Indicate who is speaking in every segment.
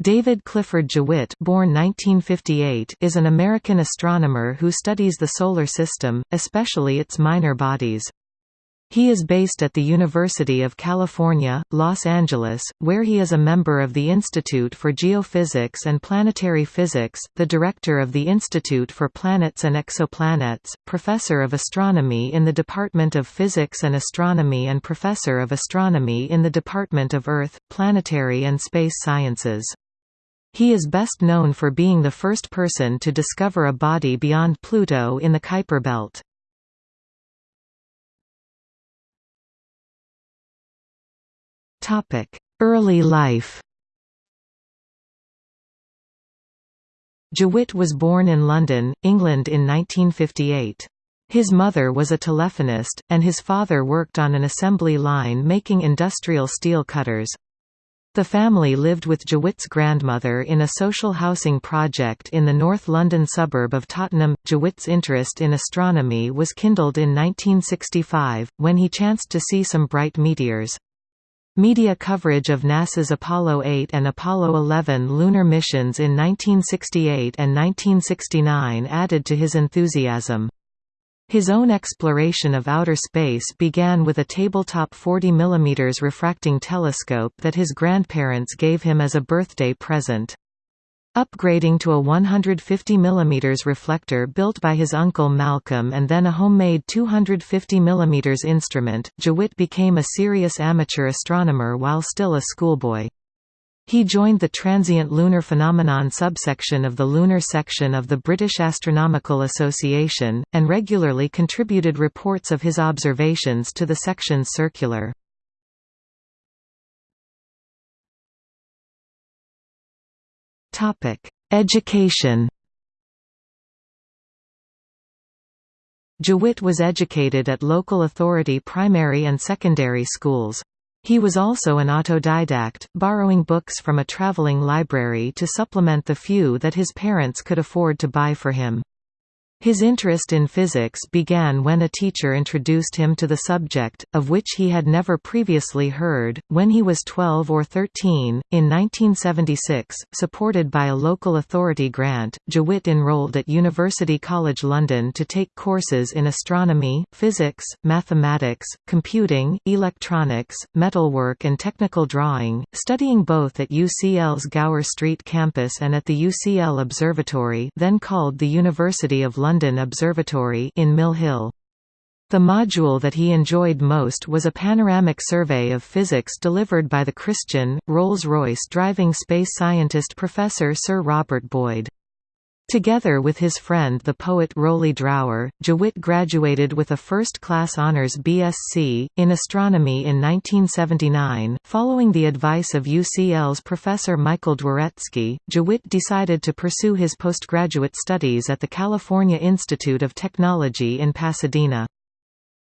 Speaker 1: David Clifford Jewitt born 1958 is an American astronomer who studies the Solar System, especially its minor bodies. He is based at the University of California, Los Angeles, where he is a member of the Institute for Geophysics and Planetary Physics, the director of the Institute for Planets and Exoplanets, professor of astronomy in the Department of Physics and Astronomy and professor of astronomy in the Department of Earth, Planetary and Space Sciences. He is best known for being the first person to discover a body beyond Pluto in the Kuiper belt. Early life Jewitt was born in London, England in 1958. His mother was a telephonist, and his father worked on an assembly line making industrial steel cutters. The family lived with Jewitt's grandmother in a social housing project in the North London suburb of Tottenham. Jewitt's interest in astronomy was kindled in 1965, when he chanced to see some bright meteors. Media coverage of NASA's Apollo 8 and Apollo 11 lunar missions in 1968 and 1969 added to his enthusiasm. His own exploration of outer space began with a tabletop 40 mm refracting telescope that his grandparents gave him as a birthday present. Upgrading to a 150 mm reflector built by his uncle Malcolm and then a homemade 250 mm instrument, Jewitt became a serious amateur astronomer while still a schoolboy. He joined the Transient Lunar Phenomenon subsection of the Lunar Section of the British Astronomical Association, and regularly contributed reports of his observations to the section's circular. Education Jewitt was educated at local authority primary and secondary schools. He was also an autodidact, borrowing books from a traveling library to supplement the few that his parents could afford to buy for him. His interest in physics began when a teacher introduced him to the subject, of which he had never previously heard, when he was 12 or 13. In 1976, supported by a local authority grant, Jewitt enrolled at University College London to take courses in astronomy, physics, mathematics, computing, electronics, metalwork and technical drawing, studying both at UCL's Gower Street campus and at the UCL Observatory then called the University of London London Observatory in Mill Hill. The module that he enjoyed most was a panoramic survey of physics delivered by the Christian, Rolls-Royce driving space scientist Professor Sir Robert Boyd. Together with his friend the poet Roly Drower, Jewitt graduated with a first-class honours BSc, in astronomy in 1979. Following the advice of UCL's Professor Michael Dworetzky, Jewitt decided to pursue his postgraduate studies at the California Institute of Technology in Pasadena.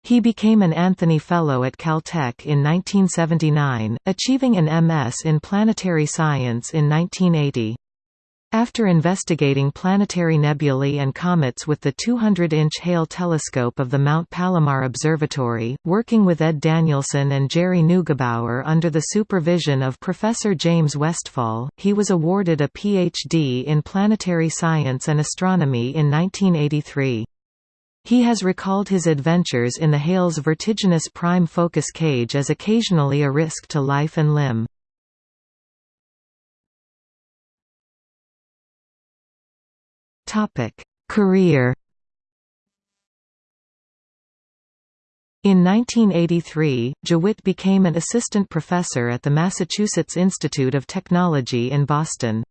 Speaker 1: He became an Anthony Fellow at Caltech in 1979, achieving an MS in planetary science in 1980. After investigating planetary nebulae and comets with the 200-inch Hale telescope of the Mount Palomar Observatory, working with Ed Danielson and Jerry Neugebauer under the supervision of Professor James Westphal, he was awarded a Ph.D. in planetary science and astronomy in 1983. He has recalled his adventures in the Hale's vertiginous prime focus cage as occasionally a risk to life and limb. Topic: Career. In 1983, Jewitt became an assistant professor at the Massachusetts Institute of Technology in Boston.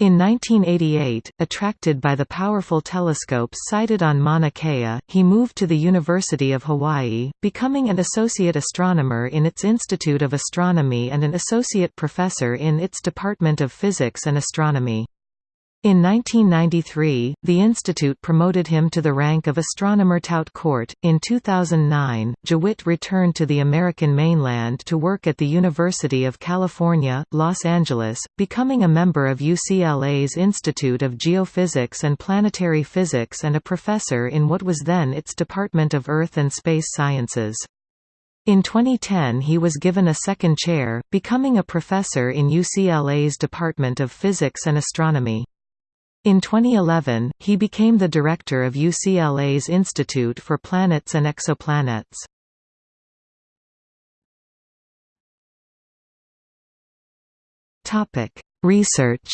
Speaker 1: In 1988, attracted by the powerful telescopes sited on Mauna Kea, he moved to the University of Hawaii, becoming an associate astronomer in its Institute of Astronomy and an associate professor in its Department of Physics and Astronomy. In 1993, the institute promoted him to the rank of astronomer tout court. In 2009, Jewitt returned to the American mainland to work at the University of California, Los Angeles, becoming a member of UCLA's Institute of Geophysics and Planetary Physics and a professor in what was then its Department of Earth and Space Sciences. In 2010 he was given a second chair, becoming a professor in UCLA's Department of Physics and Astronomy. In 2011, he became the director of UCLA's Institute for Planets and Exoplanets. Research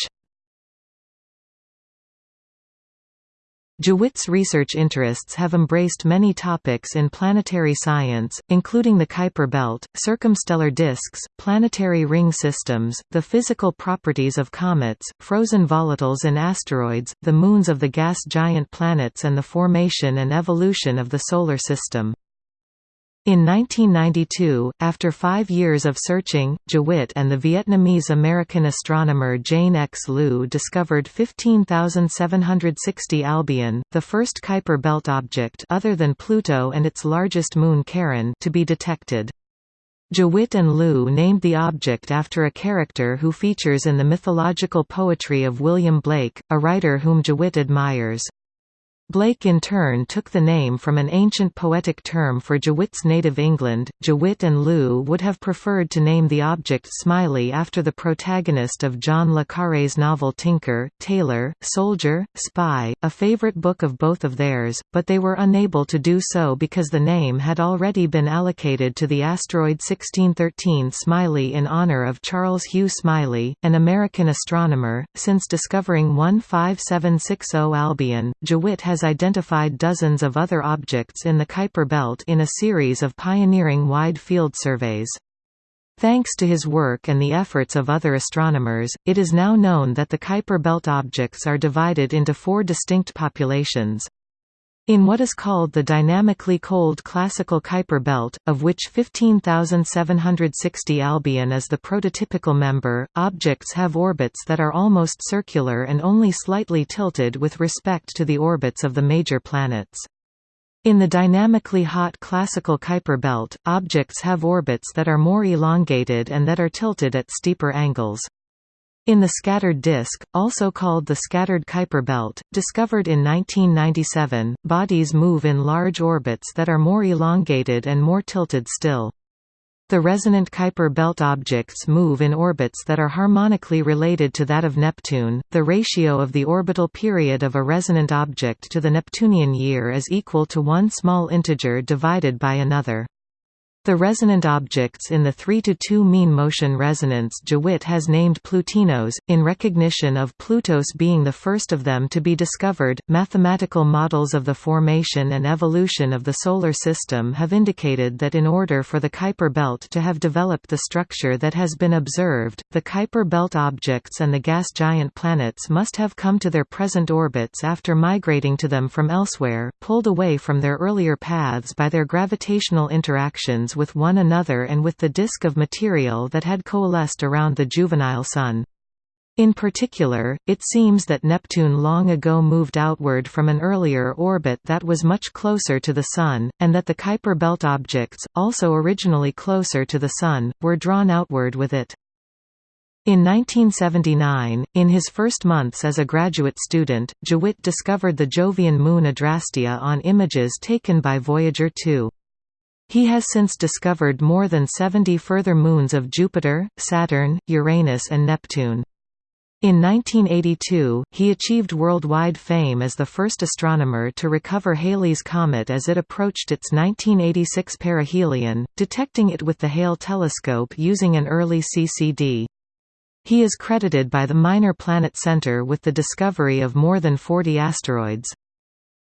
Speaker 1: Jewitt's research interests have embraced many topics in planetary science, including the Kuiper belt, circumstellar disks, planetary ring systems, the physical properties of comets, frozen volatiles and asteroids, the moons of the gas giant planets and the formation and evolution of the Solar System. In 1992, after five years of searching, Jewitt and the Vietnamese-American astronomer Jane X. Luu discovered 15,760 Albion, the first Kuiper belt object other than Pluto and its largest moon Charon to be detected. Jewitt and Luu named the object after a character who features in the mythological poetry of William Blake, a writer whom Jewitt admires. Blake in turn took the name from an ancient poetic term for Jewitt's native England. Jewitt and Liu would have preferred to name the object Smiley after the protagonist of John le Carré's novel Tinker, Tailor, Soldier, Spy, a favorite book of both of theirs, but they were unable to do so because the name had already been allocated to the asteroid 1613 Smiley in honor of Charles Hugh Smiley, an American astronomer. Since discovering 15760 Albion, Jewitt has identified dozens of other objects in the Kuiper belt in a series of pioneering wide-field surveys. Thanks to his work and the efforts of other astronomers, it is now known that the Kuiper belt objects are divided into four distinct populations. In what is called the dynamically cold classical Kuiper belt, of which 15,760 Albion is the prototypical member, objects have orbits that are almost circular and only slightly tilted with respect to the orbits of the major planets. In the dynamically hot classical Kuiper belt, objects have orbits that are more elongated and that are tilted at steeper angles. In the scattered disk, also called the scattered Kuiper belt, discovered in 1997, bodies move in large orbits that are more elongated and more tilted still. The resonant Kuiper belt objects move in orbits that are harmonically related to that of Neptune. The ratio of the orbital period of a resonant object to the Neptunian year is equal to one small integer divided by another. The resonant objects in the 3 to 2 mean motion resonance Jewitt has named Plutinos, in recognition of Plutos being the first of them to be discovered. Mathematical models of the formation and evolution of the Solar System have indicated that in order for the Kuiper belt to have developed the structure that has been observed, the Kuiper belt objects and the gas giant planets must have come to their present orbits after migrating to them from elsewhere, pulled away from their earlier paths by their gravitational interactions with one another and with the disk of material that had coalesced around the juvenile Sun. In particular, it seems that Neptune long ago moved outward from an earlier orbit that was much closer to the Sun, and that the Kuiper belt objects, also originally closer to the Sun, were drawn outward with it. In 1979, in his first months as a graduate student, Jewitt discovered the Jovian moon Adrastea on images taken by Voyager 2. He has since discovered more than 70 further moons of Jupiter, Saturn, Uranus and Neptune. In 1982, he achieved worldwide fame as the first astronomer to recover Halley's Comet as it approached its 1986 perihelion, detecting it with the Hale telescope using an early CCD. He is credited by the Minor Planet Center with the discovery of more than 40 asteroids.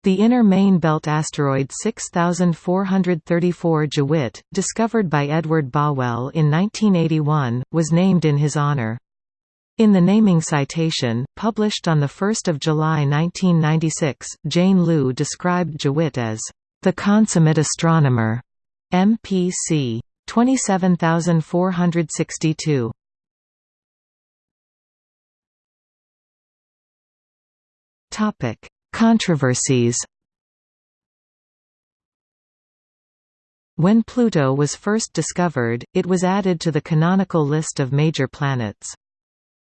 Speaker 1: The inner main belt asteroid 6434 Jewitt, discovered by Edward Bowell in 1981, was named in his honor. In the naming citation, published on 1 July 1996, Jane Luu described Jewitt as, "...the consummate astronomer", MPC. 27462. Topic Controversies When Pluto was first discovered, it was added to the canonical list of major planets.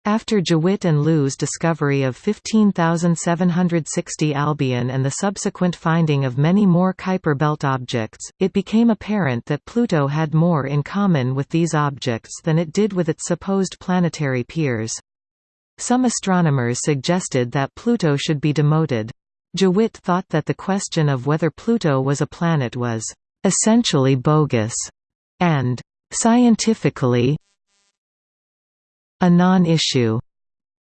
Speaker 1: After Jewitt and Luu's discovery of 15,760 Albion and the subsequent finding of many more Kuiper belt objects, it became apparent that Pluto had more in common with these objects than it did with its supposed planetary peers. Some astronomers suggested that Pluto should be demoted. Jewitt thought that the question of whether Pluto was a planet was essentially bogus and scientifically a non-issue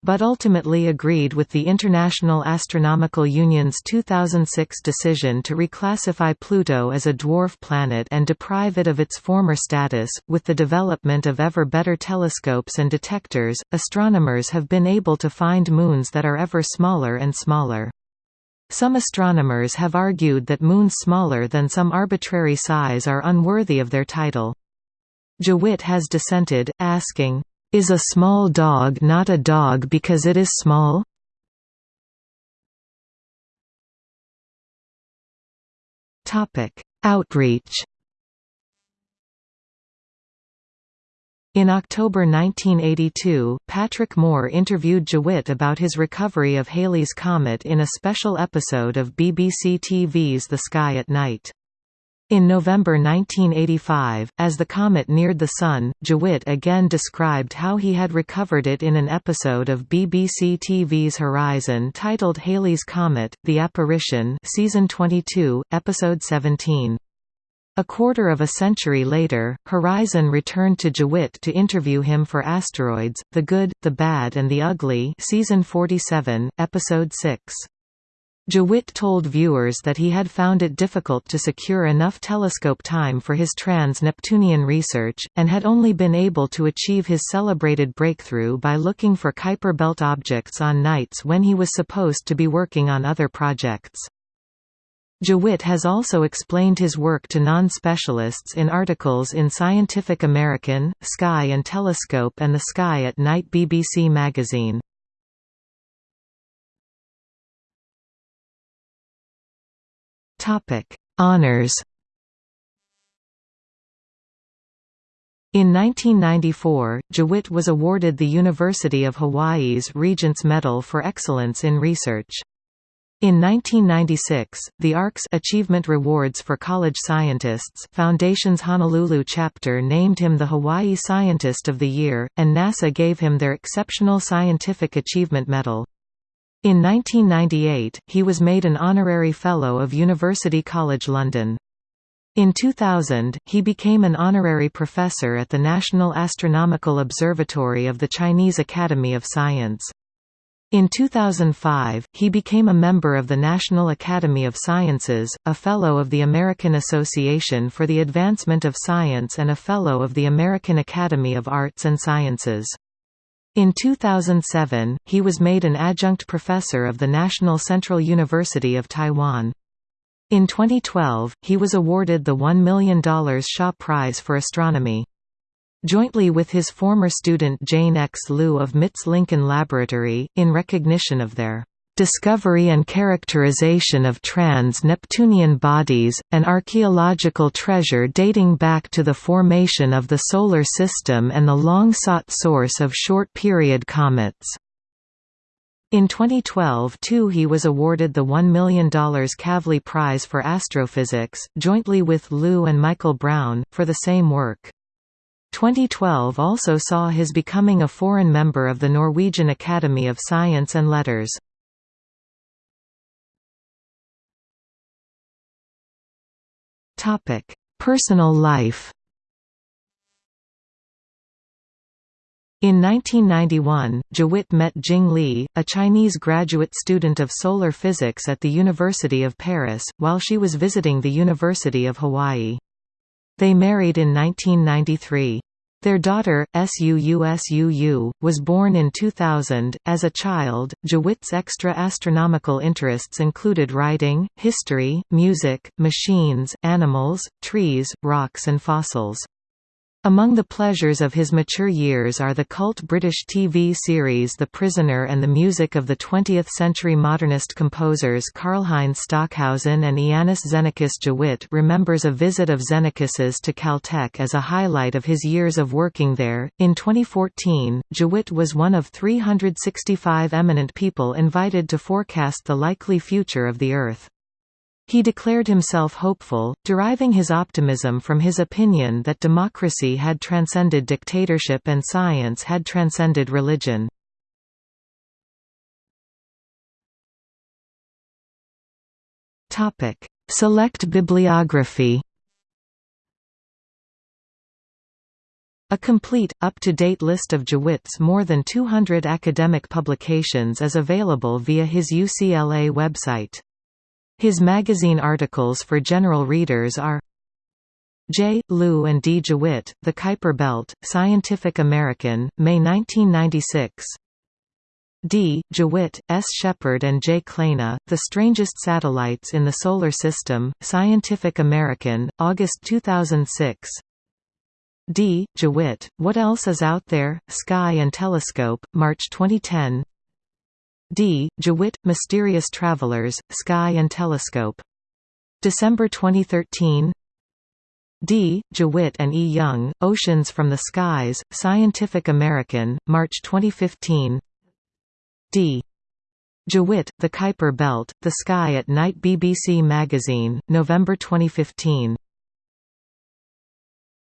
Speaker 1: but ultimately agreed with the International Astronomical Union's 2006 decision to reclassify Pluto as a dwarf planet and deprive it of its former status. With the development of ever better telescopes and detectors, astronomers have been able to find moons that are ever smaller and smaller. Some astronomers have argued that moons smaller than some arbitrary size are unworthy of their title. Jewitt has dissented, asking, is a small dog not a dog because it is small? Outreach In October 1982, Patrick Moore interviewed Jewitt about his recovery of Halley's Comet in a special episode of BBC TV's The Sky at Night. In November 1985, as the comet neared the Sun, Jewitt again described how he had recovered it in an episode of BBC TV's Horizon titled Halley's Comet, The Apparition Season 22, Episode 17. A quarter of a century later, Horizon returned to Jewitt to interview him for Asteroids, The Good, the Bad and the Ugly Season 47, Episode 6. Jewitt told viewers that he had found it difficult to secure enough telescope time for his trans-Neptunian research, and had only been able to achieve his celebrated breakthrough by looking for Kuiper belt objects on nights when he was supposed to be working on other projects. Jewitt has also explained his work to non-specialists in articles in Scientific American, Sky and Telescope and the Sky at Night BBC magazine. Topic: Honors. In 1994, Jewitt was awarded the University of Hawaii's Regents Medal for Excellence in Research. In 1996, the ARCS Achievement Rewards for College Scientists Foundation's Honolulu chapter named him the Hawaii Scientist of the Year, and NASA gave him their Exceptional Scientific Achievement Medal. In 1998, he was made an honorary Fellow of University College London. In 2000, he became an honorary professor at the National Astronomical Observatory of the Chinese Academy of Science. In 2005, he became a member of the National Academy of Sciences, a Fellow of the American Association for the Advancement of Science and a Fellow of the American Academy of Arts and Sciences. In 2007, he was made an adjunct professor of the National Central University of Taiwan. In 2012, he was awarded the $1 million Shaw Prize for Astronomy. Jointly with his former student Jane X. Luu of MIT's Lincoln Laboratory, in recognition of their discovery and characterization of trans-Neptunian bodies, an archaeological treasure dating back to the formation of the Solar System and the long-sought source of short-period comets. In 2012 too he was awarded the $1 million Kavli Prize for Astrophysics, jointly with Luu and Michael Brown, for the same work. 2012 also saw his becoming a foreign member of the Norwegian Academy of Science and Letters. Topic: Personal life. In 1991, Jewitt met Jing Li, a Chinese graduate student of solar physics at the University of Paris, while she was visiting the University of Hawaii. They married in 1993. Their daughter, Suusuu, was born in 2000. As a child, Jewitt's extra astronomical interests included writing, history, music, machines, animals, trees, rocks, and fossils. Among the pleasures of his mature years are the cult British TV series The Prisoner and the music of the 20th-century modernist composers Karlheinz Stockhausen and Iannis Xenakis Jewitt remembers a visit of Xenakis's to Caltech as a highlight of his years of working there. In 2014, Jewitt was one of 365 eminent people invited to forecast the likely future of the Earth. He declared himself hopeful, deriving his optimism from his opinion that democracy had transcended dictatorship and science had transcended religion. Select bibliography A complete, up-to-date list of Jewitt's more than 200 academic publications is available via his UCLA website. His magazine articles for general readers are J. Luu and D. Jewitt, The Kuiper Belt, Scientific American, May 1996 D. Jewitt, S. Sheppard and J. Kleyna, The Strangest Satellites in the Solar System, Scientific American, August 2006 D. Jewitt, What Else Is Out There? Sky and Telescope, March 2010 D. Jewitt, Mysterious Travelers, Sky and Telescope. December 2013 D. Jewitt and E. Young, Oceans from the Skies, Scientific American, March 2015 D. Jewitt, The Kuiper Belt, The Sky at Night BBC Magazine, November 2015